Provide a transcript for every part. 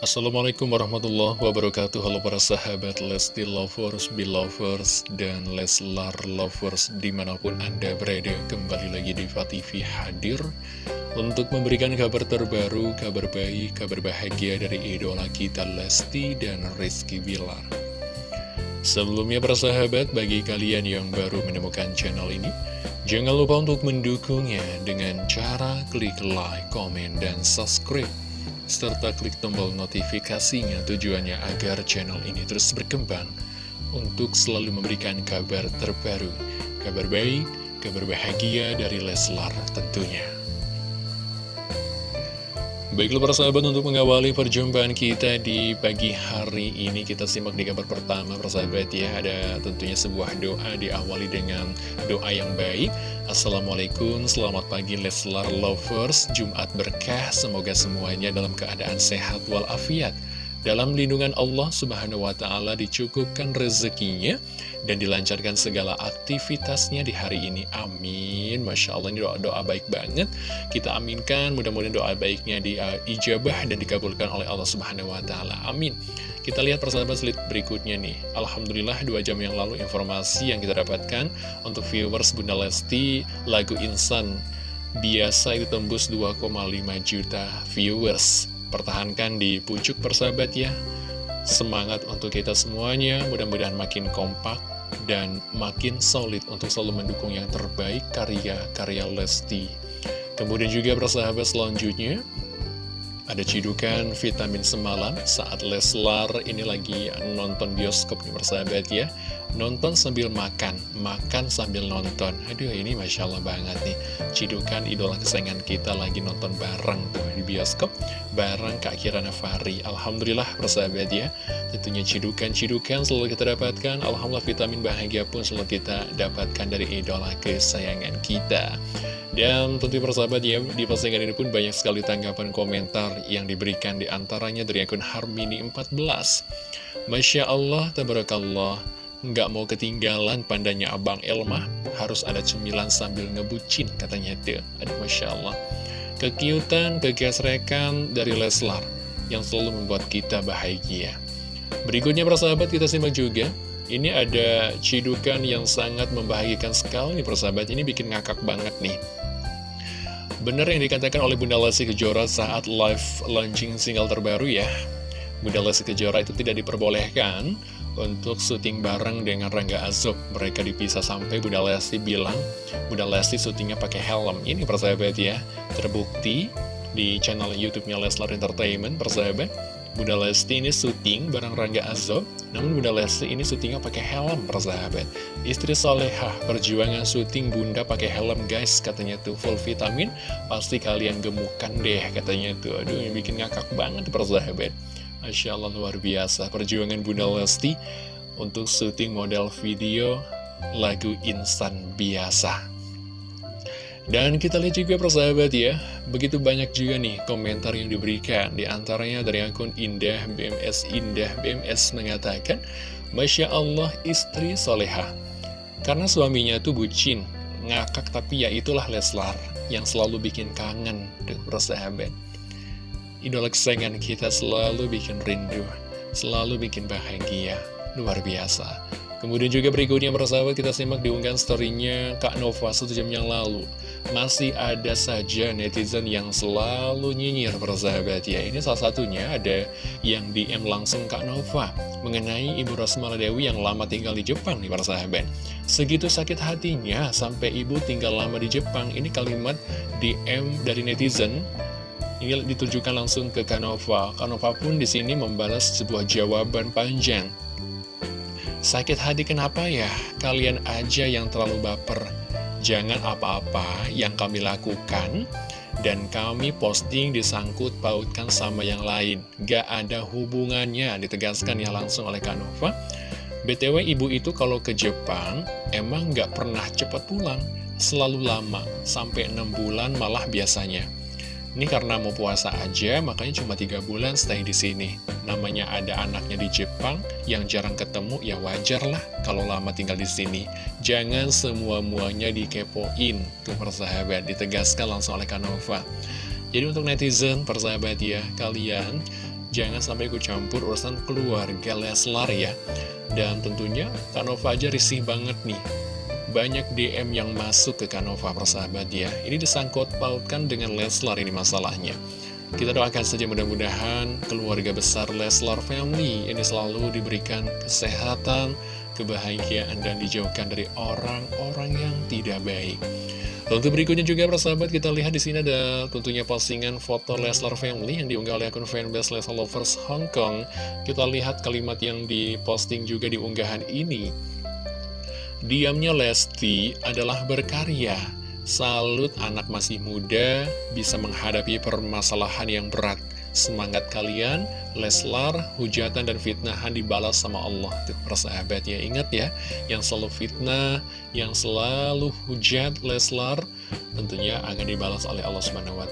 Assalamualaikum warahmatullahi wabarakatuh. Halo para sahabat Lesti Lovers, Belovers, dan Leslar Lovers Di mana pun Anda berada kembali lagi di TV hadir Untuk memberikan kabar terbaru, kabar baik, kabar bahagia dari idola kita Lesti dan Rizky Bilar. Sebelumnya para sahabat, bagi kalian yang baru menemukan channel ini Jangan lupa untuk mendukungnya dengan cara klik like, komen, dan subscribe serta klik tombol notifikasinya tujuannya agar channel ini terus berkembang untuk selalu memberikan kabar terbaru, kabar baik, kabar bahagia dari Leslar tentunya. Baiklah para sahabat untuk mengawali perjumpaan kita di pagi hari ini Kita simak di kabar pertama persahabat ya. Ada tentunya sebuah doa diawali dengan doa yang baik. Assalamualaikum, selamat pagi Leslar Lovers. Jumat berkah, semoga semuanya dalam keadaan sehat walafiat dalam lindungan Allah Subhanahu wa Ta'ala dicukupkan rezekinya dan dilancarkan segala aktivitasnya di hari ini. Amin. Masya Allah, ini doa-doa baik banget. Kita aminkan, mudah-mudahan doa baiknya diijabah dan dikabulkan oleh Allah Subhanahu wa Ta'ala. Amin. Kita lihat persahabat slide berikutnya nih. Alhamdulillah, dua jam yang lalu informasi yang kita dapatkan untuk viewers Bunda Lesti lagu Insan biasa itu tembus 2,5 juta viewers pertahankan di pucuk persahabat ya. Semangat untuk kita semuanya Mudah-mudahan makin kompak dan makin solid untuk selalu mendukung yang terbaik karya-karya Lesti. Kemudian juga persahabat selanjutnya ada cidukan vitamin semalam saat Leslar ini lagi nonton bioskop persahabat ya Nonton sambil makan, makan sambil nonton. Aduh ini Masya Allah banget nih. Cidukan idola kesayangan kita lagi nonton bareng tuh di bioskop Bareng Kak Kirana Fari Alhamdulillah persahabat ya. Tentunya cidukan-cidukan selalu kita dapatkan. Alhamdulillah vitamin bahagia pun selalu kita dapatkan dari idola kesayangan kita. Dan tentu persahabat ya, di postingan ini pun banyak sekali tanggapan komentar yang diberikan di antaranya dari akun Harmini14. Masya Allah, tabarakallah, nggak mau ketinggalan pandanya Abang Elma, harus ada cemilan sambil ngebucin katanya itu. Aduh Masya Allah. Kekiutan, kegesrekan dari Leslar yang selalu membuat kita bahagia. Berikutnya persahabat kita simak juga ini ada cidukan yang sangat membahagiakan sekali persahabat Ini bikin ngakak banget nih Bener yang dikatakan oleh Bunda Lesti Kejora saat live launching single terbaru ya Bunda Lesti Kejora itu tidak diperbolehkan untuk syuting bareng dengan Rangga Azob Mereka dipisah sampai Bunda Lesti bilang Bunda Lesti syutingnya pakai helm Ini persahabat ya Terbukti di channel YouTube-nya Leslar Entertainment persahabat Bunda Lesti ini syuting bareng Rangga Azob, namun Bunda Lesti ini syutingnya pakai helm, persahabat. Istri solehah, perjuangan syuting Bunda pakai helm, guys, katanya tuh full vitamin, pasti kalian gemukan deh, katanya tuh. Aduh, bikin ngakak banget, persahabat. Masya Allah, luar biasa. Perjuangan Bunda Lesti untuk syuting model video lagu instan biasa. Dan kita lihat juga persahabat ya, begitu banyak juga nih komentar yang diberikan. Di antaranya dari akun Indah BMS Indah BMS mengatakan, Masya Allah istri soleha. Karena suaminya tuh bucin, ngakak tapi ya itulah Leslar yang selalu bikin kangen dengan persahabat. Idola kesayangan kita selalu bikin rindu, selalu bikin bahagia, luar biasa. Kemudian juga berikutnya persahabat kita simak diunggahan storynya Kak Nova satu jam yang lalu. Masih ada saja netizen yang selalu nyinyir persahabat. Ya Ini salah satunya ada yang DM langsung Kak Nova Mengenai Ibu Rosmala Dewi yang lama tinggal di Jepang nih persahabat. Segitu sakit hatinya sampai ibu tinggal lama di Jepang. Ini kalimat DM dari netizen ini ditujukan langsung ke Kanova. Kanova pun di sini membalas sebuah jawaban panjang. Sakit hati kenapa ya? Kalian aja yang terlalu baper. Jangan apa-apa yang kami lakukan dan kami posting disangkut pautkan sama yang lain. Gak ada hubungannya, ditegaskan ya langsung oleh Kanova. BTW ibu itu kalau ke Jepang emang gak pernah cepat pulang, selalu lama, sampai 6 bulan malah biasanya. Ini karena mau puasa aja, makanya cuma tiga bulan stay di sini. Namanya ada anaknya di Jepang yang jarang ketemu, ya wajar lah kalau lama tinggal di sini. Jangan semua-muanya dikepoin, tuh persahabat, ditegaskan langsung oleh Kanova. Jadi untuk netizen, persahabat ya, kalian Jangan sampai ikut campur urusan keluarga Leslar ya Dan tentunya Kanova aja risih banget nih banyak DM yang masuk ke Kanova persahabat ya Ini disangkut pautkan dengan Leslar ini masalahnya Kita doakan saja mudah-mudahan keluarga besar Leslar Family Ini selalu diberikan kesehatan, kebahagiaan Dan dijauhkan dari orang-orang yang tidak baik untuk berikutnya juga persahabat kita lihat di sini ada tentunya postingan foto Leslar Family yang diunggah oleh akun fanbase Leslar Lovers Hong Kong. Kita lihat kalimat yang diposting juga di unggahan ini. Diamnya Lesti adalah berkarya. Salut anak masih muda bisa menghadapi permasalahan yang berat. Semangat kalian, Leslar, hujatan dan fitnahan dibalas sama Allah. Persahabat ya, ingat ya, yang selalu fitnah, yang selalu hujat Leslar, tentunya akan dibalas oleh Allah Subhanahu wa.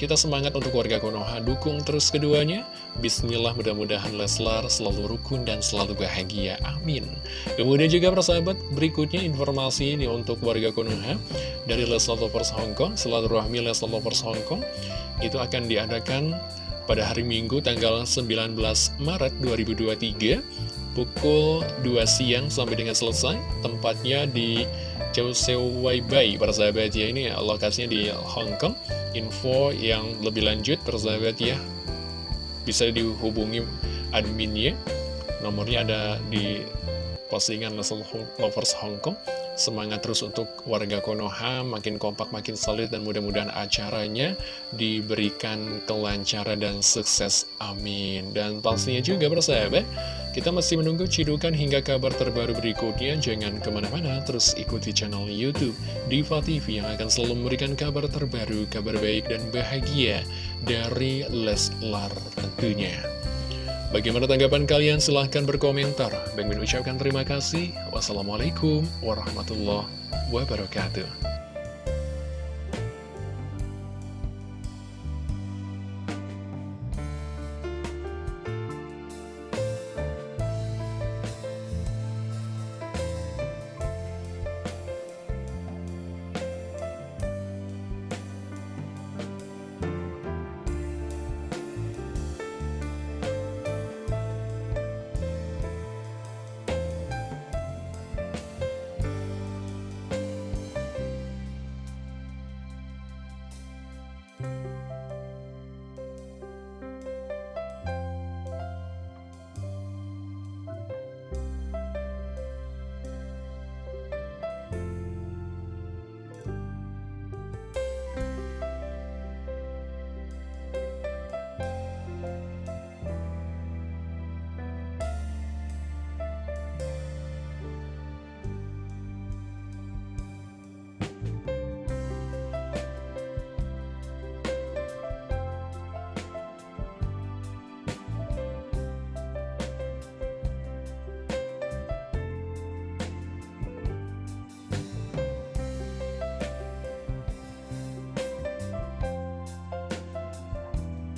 Kita semangat untuk warga Konoha, dukung terus keduanya. Bismillah mudah-mudahan Leslar selalu rukun dan selalu bahagia. Amin. Kemudian juga persahabat, berikutnya informasi ini untuk warga Konoha dari Leslar Lovers Hongkong, selalu rahmi Leslar Lovers Hongkong itu akan diadakan pada hari Minggu tanggal 19 Maret 2023 pukul 2 siang sampai dengan selesai tempatnya di Chouseu Waibai persahabat ya ini lokasinya di Hong Kong. Info yang lebih lanjut persahabat ya bisa dihubungi adminnya. Nomornya ada di postingan Lovers Hong Kong Semangat terus untuk warga Konoha, makin kompak, makin solid, dan mudah-mudahan acaranya diberikan kelancaran dan sukses. Amin. Dan pastinya juga bersahabat, kita masih menunggu cidukan hingga kabar terbaru berikutnya. Jangan ke mana-mana, terus ikuti channel Youtube Diva TV yang akan selalu memberikan kabar terbaru, kabar baik dan bahagia dari Leslar tentunya. Bagaimana tanggapan kalian? Silahkan berkomentar. Bang Min ucapkan terima kasih. Wassalamualaikum warahmatullahi wabarakatuh.